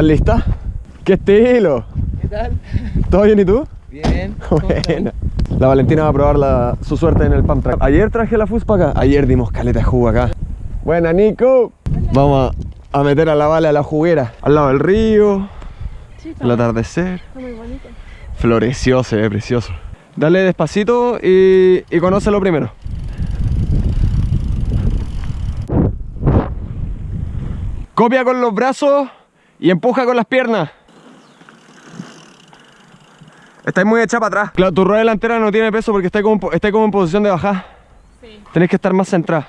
¿Estás lista? ¡Qué estilo! ¿Qué tal? ¿Todo bien y tú? Bien. Buena. La Valentina va a probar la- su suerte en el pump track. Ayer traje la fuspa acá. Ayer dimos caleta de jugo acá. Buena, Nico. Vamos a, a meter a la Vale a la juguera. Al lado del río. Sí, El atardecer. está muy bonito. Floreció, se ve precioso. Dale despacito y, y conócelo primero. Copia con los brazos y empuja con las piernas. Estáis muy hecha para atrás. Claro, tu rueda delantera no tiene peso porque está como, está como en posición de bajada. Sí. Tenés que estar más centrada.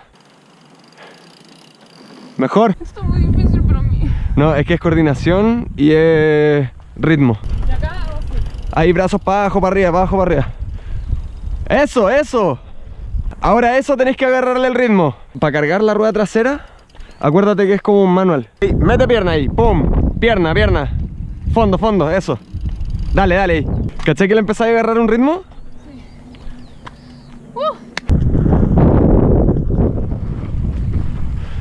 Mejor. Esto es muy difícil para mí. No, es que es coordinación y es ritmo. ¿De acá? Ahí brazos para abajo, para arriba, para abajo, para arriba. Eso, eso. Ahora eso tenés que agarrarle el ritmo. Para cargar la rueda trasera, acuérdate que es como un manual. Mete pierna ahí, pum. Pierna, pierna. Fondo, fondo, eso. Dale, dale ahí. ¿Cachai que le empezáis a agarrar un ritmo?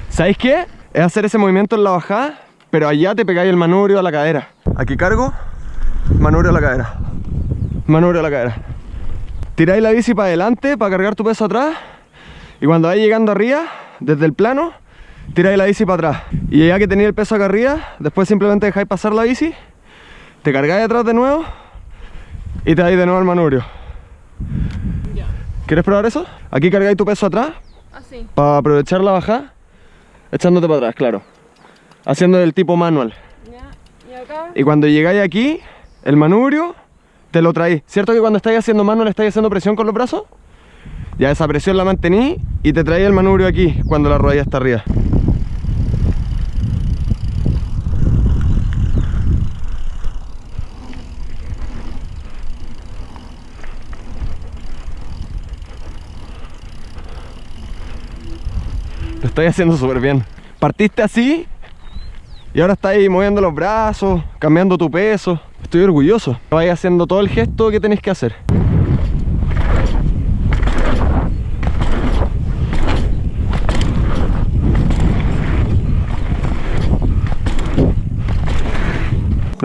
¿Sabéis qué? Es hacer ese movimiento en la bajada, pero allá te pegáis el manubrio a la cadera. Aquí cargo, manubrio a la cadera. Manubrio a la cadera. Tiráis la bici para adelante para cargar tu peso atrás. Y cuando vais llegando arriba, desde el plano, tiráis la bici para atrás. Y ya que tenéis el peso acá arriba, después simplemente dejáis pasar la bici, te cargáis atrás de nuevo y te dais de nuevo al manubrio. ¿Quieres probar eso? Aquí cargáis tu peso atrás Así. para aprovechar la bajada, echándote para atrás, claro. Haciendo el tipo manual. Ya. Y acá. Y cuando llegáis aquí, el manubrio te lo traéis. ¿Cierto que cuando estáis haciendo manual estáis haciendo presión con los brazos? Ya esa presión la mantení y te traéis el manubrio aquí cuando la rodilla está arriba. Lo estáis haciendo súper bien. Partiste así y ahora estáis moviendo los brazos, cambiando tu peso. Estoy orgulloso. Vais haciendo todo el gesto que tenéis que hacer.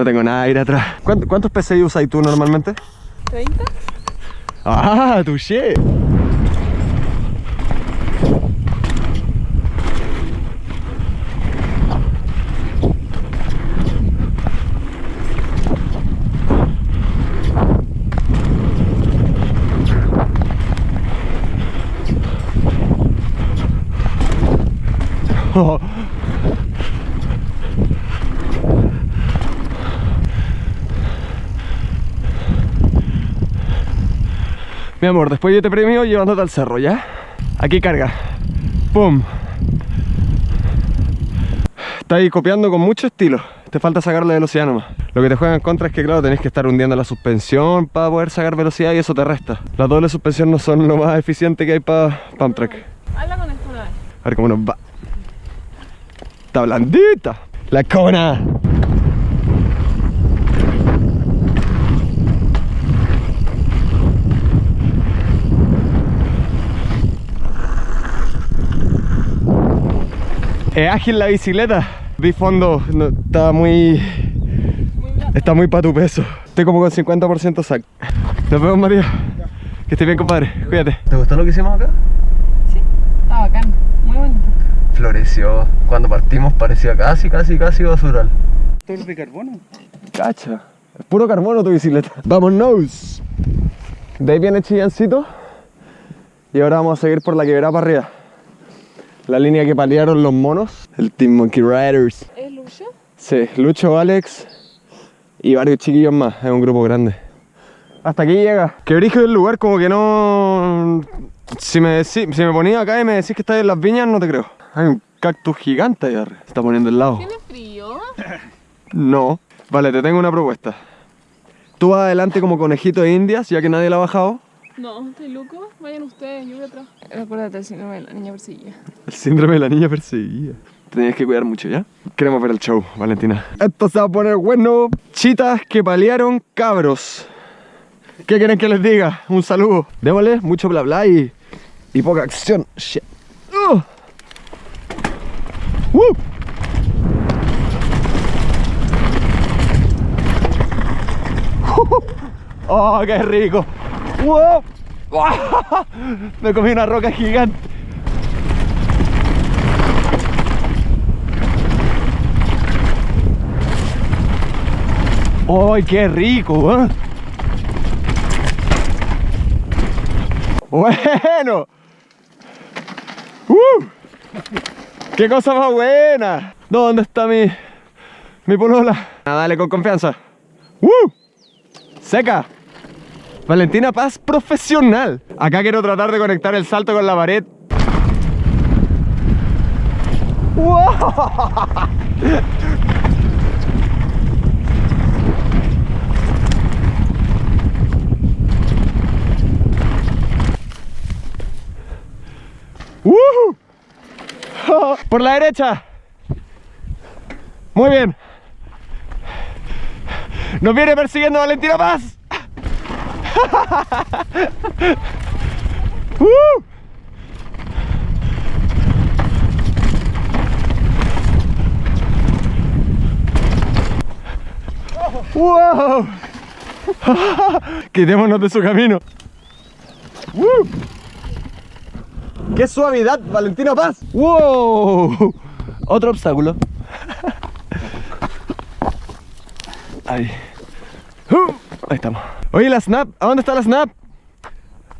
No tengo nada de ir atrás. ¿Cuántos, cuántos PCI usas tú normalmente? ¿30? ¡Ah, touché! Oh. Mi amor, después yo te premio llevándote al cerro, ¿ya? Aquí carga. ¡Pum! Está ahí copiando con mucho estilo. Te falta sacarle velocidad nomás. Lo que te juega en contra es que, claro, tenés que estar hundiendo la suspensión para poder sacar velocidad y eso te resta. Las dobles suspensión no son lo más eficiente que hay para pump track. Habla con esto una vez. A ver cómo nos va. Está blandita. La cona. Es ágil la bicicleta. Vi fondo, no, está muy... Está muy para tu peso. Estoy como con 50% sac. Nos vemos, María. Que estés bien, compadre. Cuídate. ¿Te gustó lo que hicimos acá? Sí. Está bacán. Muy bonito. Floreció. Cuando partimos parecía casi, casi, casi basural. ¿Todo de carbono? Cacha. Es puro carbono tu bicicleta. Vámonos. De ahí viene Chillancito. Y ahora vamos a seguir por la quebrada para arriba. La línea que paliaron los monos. El Team Monkey Riders. ¿Es Lucho? Sí, Lucho, Alex y varios chiquillos más. Es un grupo grande. Hasta aquí llega. Que brillo el lugar, como que no. Si me, decí- si me ponía acá y me decís que estás en las viñas, no te creo. Hay un cactus gigante ahí arriba. Se está poniendo el lado. ¿Tiene frío? No. Vale, te tengo una propuesta. Tú vas adelante como conejito de indias, ya que nadie la ha bajado. No, estoy loco. Vayan ustedes, yo voy atrás. Acuérdate del síndrome de la niña perseguida. El síndrome de la niña perseguida. Te tenías que cuidar mucho, ¿ya? Queremos ver el show, Valentina. Esto se va a poner bueno. Chitas que paliaron cabros. ¿Qué quieren que les diga? Un saludo. Démosle mucho bla bla y, y poca acción. Shit. Uh. Uh. ¡Oh, qué rico! ¡Wow! Me comí una roca gigante. ¡Ay, qué rico! ¿eh? Bueno. ¡Uh! ¡Qué cosa más buena! ¿Dónde está mi, mi polola? Ah, dale con confianza. ¡Uh! Seca. Valentina Paz profesional. Acá quiero tratar de conectar el salto con la pared. ¡Wow! ¡Woohoo! Por la derecha. Muy bien. Nos viene persiguiendo Valentina Paz. ¡Uh! ¡Wow! Quitémonos de su camino. ¡Uh! ¡Qué suavidad, Valentina Paz! ¡Wow! Otro obstáculo. Ahí. Uh, ahí estamos. Oye, la snap. ¿A dónde está la snap?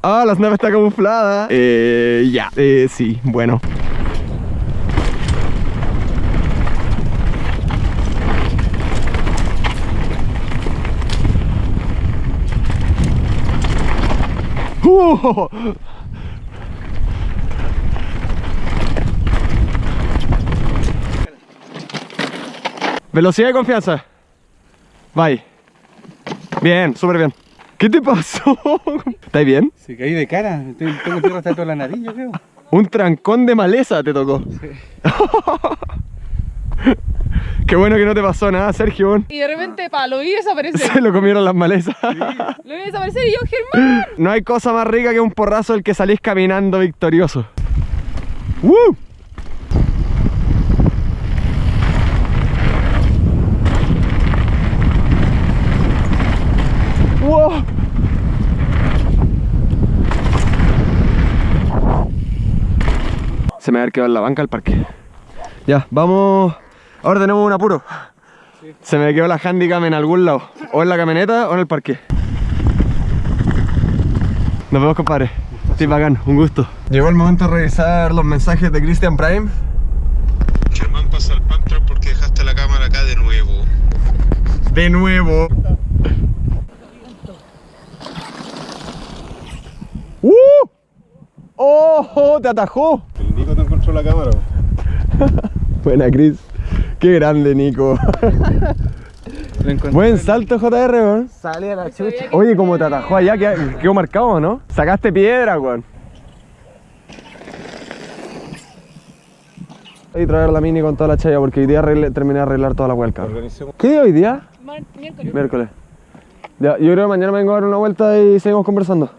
Ah, la snap está camuflada. Eh, ya. Eh, sí, bueno. Uh, Velocidad y confianza. Bye. Bien, súper bien. ¿Qué te pasó? ¿Estás bien? Se caí de cara, tengo tengo tierra hasta toda la nariz, yo creo. Un trancón de maleza te tocó. Qué bueno que no te pasó nada, Sergio. Y de repente, pa, lo vi desaparecer. Se lo comieron las malezas. Lo vi desaparecer y yo, Germán. No hay cosa más rica que un porrazo del que salís caminando victorioso. ¡Woo! ¡Wow! Se me va a haber quedado en la banca el parque. Ya, vamos. Ahora tenemos un apuro. Se me quedó la handicam en algún lado. O en la camioneta o en el parque. Nos vemos, compadre. Sí, bacán, un gusto. Llegó el momento de revisar los mensajes de Christian Prime. Germán pasa al Panther porque dejaste la cámara acá de nuevo. De nuevo. ¡Uh! ¡Oh! ¡Te atajó! La cámara. Buena, Chris. Qué grande, Nico. Buen salto, JR, weón. Sale a la chucha. Oye, como te atajó allá, quedó marcado, ¿no? Sacaste piedra, weón. Y traer la mini con toda la chaya porque hoy día terminé de arreglar toda la vuelta. Organicemos. ¿Qué día hoy día? Mar- miércoles. Miércoles. Ya, yo creo que mañana me vengo a dar una vuelta y seguimos conversando.